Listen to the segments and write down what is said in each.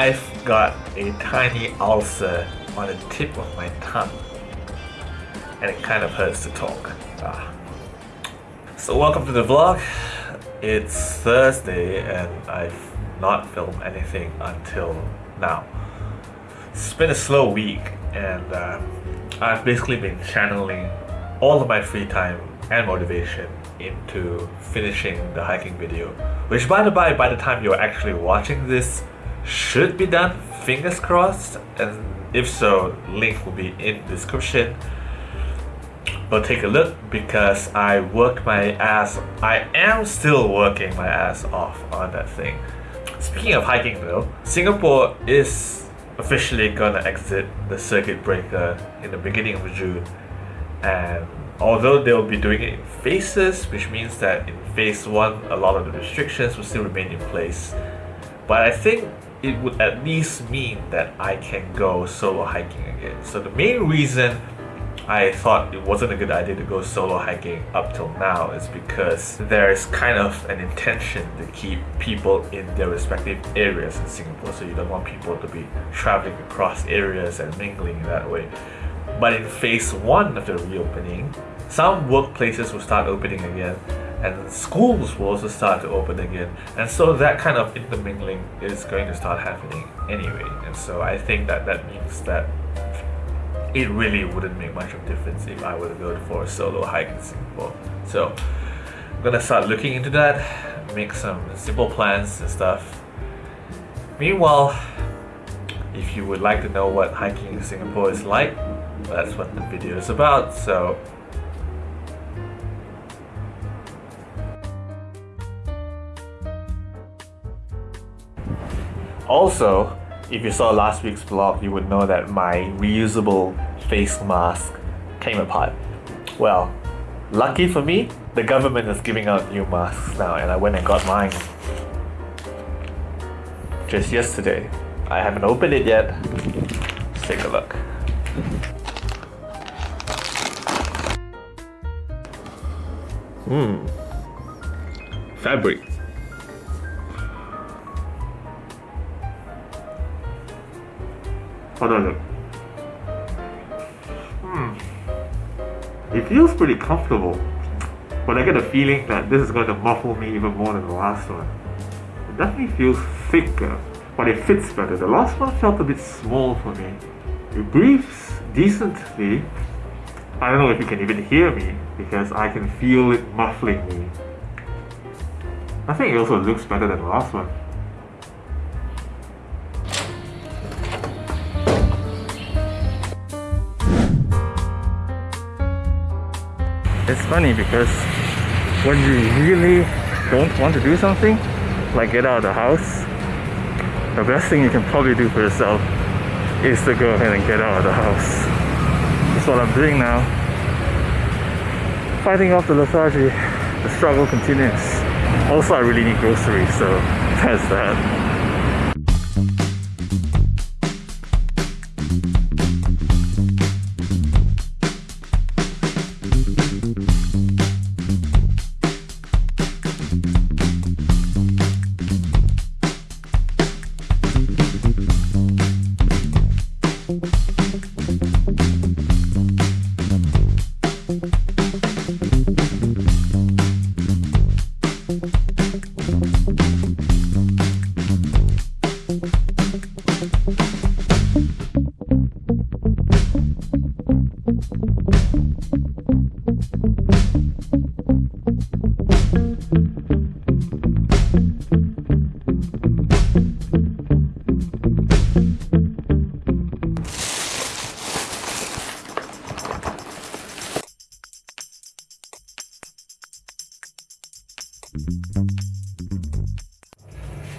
I've got a tiny ulcer on the tip of my tongue, and it kind of hurts to talk. Ah. So welcome to the vlog. It's Thursday, and I've not filmed anything until now. It's been a slow week, and uh, I've basically been channeling all of my free time and motivation into finishing the hiking video. Which, by the by, by the time you're actually watching this, should be done. Fingers crossed. And if so, link will be in description. But take a look because I work my ass. I am still working my ass off on that thing. Speaking of hiking though, Singapore is officially gonna exit the circuit breaker in the beginning of June. And although they'll be doing it in phases, which means that in phase one, a lot of the restrictions will still remain in place. But I think it would at least mean that I can go solo hiking again. So the main reason I thought it wasn't a good idea to go solo hiking up till now is because there's kind of an intention to keep people in their respective areas in Singapore. So you don't want people to be traveling across areas and mingling that way. But in phase one of the reopening, some workplaces will start opening again and schools will also start to open again. And so that kind of intermingling is going to start happening anyway. And so I think that that means that it really wouldn't make much of a difference if I were to go for a solo hike in Singapore. So I'm gonna start looking into that, make some simple plans and stuff. Meanwhile, if you would like to know what hiking in Singapore is like, that's what the video is about. So Also, if you saw last week's vlog, you would know that my reusable face mask came apart. Well, lucky for me, the government is giving out new masks now, and I went and got mine just yesterday. I haven't opened it yet. Let's take a look. Hmm. Fabric. On. Hmm. It feels pretty comfortable, but I get a feeling that this is going to muffle me even more than the last one. It definitely feels thicker, but it fits better. The last one felt a bit small for me. It breathes decently. I don't know if you can even hear me because I can feel it muffling me. I think it also looks better than the last one. It's funny because when you really don't want to do something, like get out of the house, the best thing you can probably do for yourself is to go ahead and get out of the house. That's what I'm doing now. Fighting off the lethargy, the struggle continues. Also, I really need groceries, so that's that.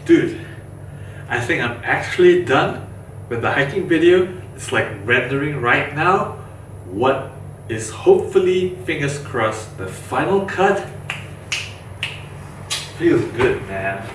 Dude, I think I'm actually done with the hiking video. It's like rendering right now. What is hopefully, fingers crossed, the final cut. Feels good, man.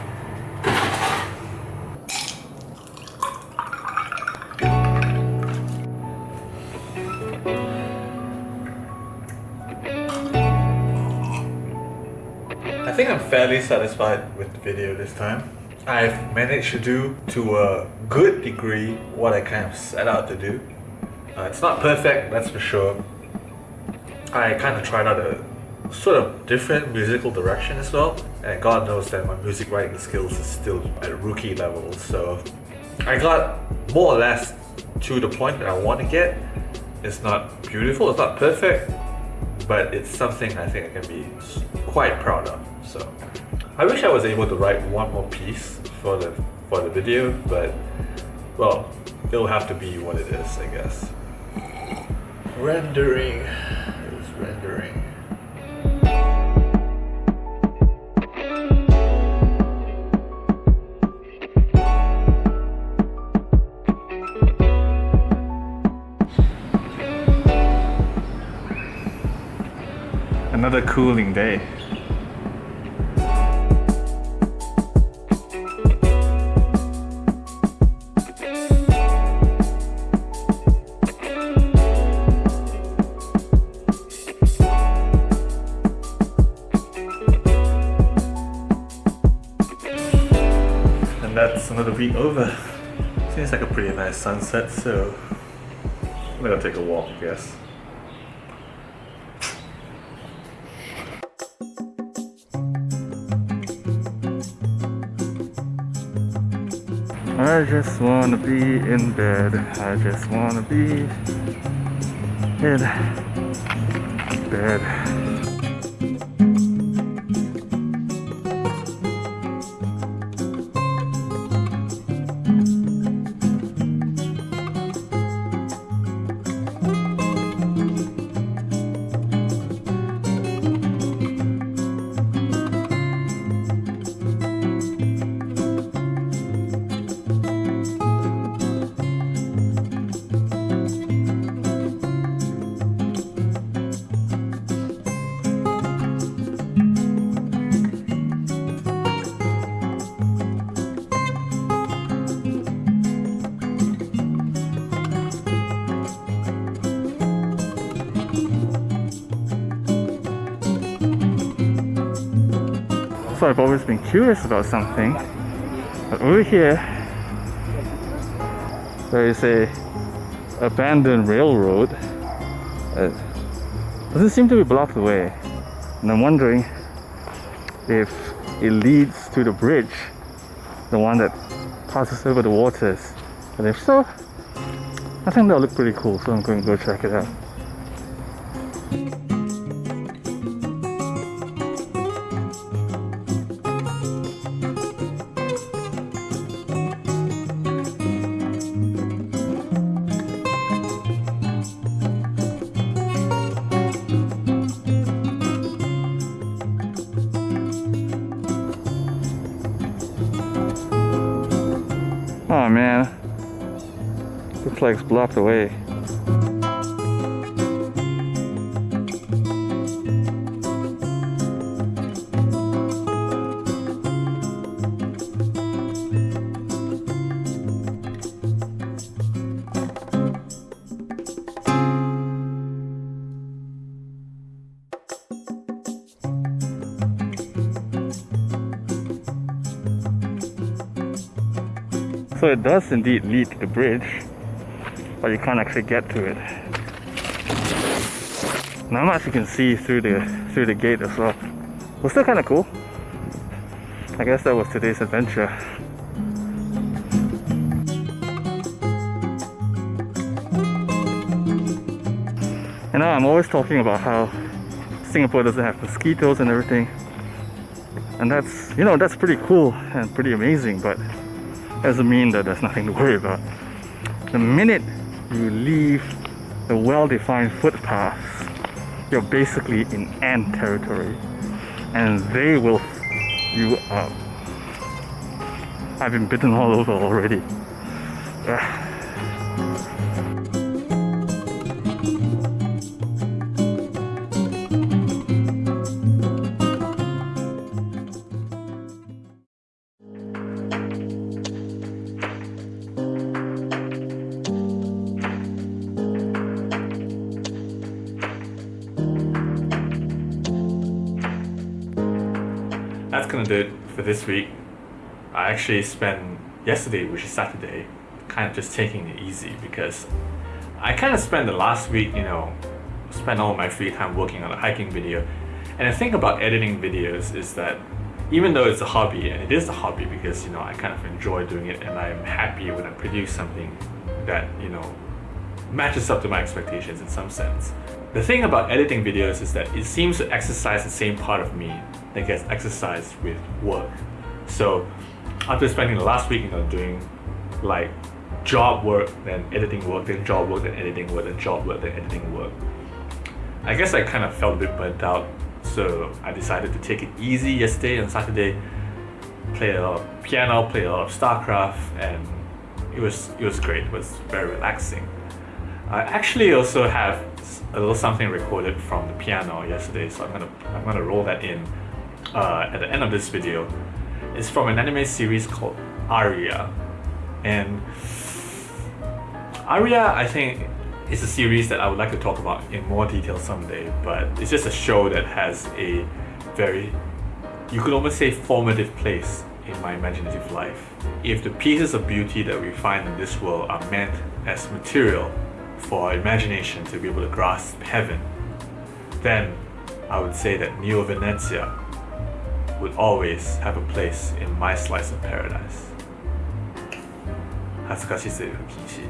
I think I'm fairly satisfied with the video this time. I've managed to do to a good degree what I kind of set out to do. Uh, it's not perfect, that's for sure. I kind of tried out a sort of different musical direction as well. And God knows that my music writing skills is still at rookie level, so I got more or less to the point that I want to get. It's not beautiful, it's not perfect, but it's something I think I can be quite proud of. So I wish I was able to write one more piece for the for the video, but well, it'll have to be what it is, I guess. Rendering is rendering. Another cooling day. Week over. Seems like a pretty nice sunset, so I'm gonna take a walk, I guess. I just wanna be in bed. I just wanna be in bed. So I've always been curious about something. But over here, there is a abandoned railroad. It doesn't seem to be blocked away. And I'm wondering if it leads to the bridge, the one that passes over the waters. And if so, I think that'll look pretty cool, so I'm going to go check it out. Looks like it's blocked away. So it does indeed lead to the bridge, but you can't actually get to it. Not much you can see through the through the gate as well. But still kind of cool. I guess that was today's adventure. You know, I'm always talking about how Singapore doesn't have mosquitoes and everything. And that's, you know, that's pretty cool and pretty amazing, but doesn't mean that there's nothing to worry about. The minute you leave the well-defined footpaths, you're basically in ant territory, and they will you up. I've been bitten all over already. Ugh. Gonna do it for this week. I actually spent yesterday, which is Saturday, kind of just taking it easy because I kind of spent the last week, you know, spent all my free time working on a hiking video. And the thing about editing videos is that even though it's a hobby, and it is a hobby because, you know, I kind of enjoy doing it and I'm happy when I produce something that, you know, matches up to my expectations in some sense. The thing about editing videos is that it seems to exercise the same part of me that gets exercised with work. So after spending the last week, you know, doing like job work, then editing work, then job work, then editing work, then job work, then editing work. I guess I kind of felt a bit burnt out, so I decided to take it easy yesterday and Saturday. Play a lot of piano, play a lot of StarCraft, and it was it was great. It was very relaxing. I actually also have a little something recorded from the piano yesterday, so I'm gonna I'm gonna roll that in uh, at the end of this video. It's from an anime series called Aria, and Aria I think is a series that I would like to talk about in more detail someday. But it's just a show that has a very you could almost say formative place in my imaginative life. If the pieces of beauty that we find in this world are meant as material for our imagination to be able to grasp heaven, then I would say that Neo Venezia would always have a place in my slice of paradise. 恥ずかしすぎる禁止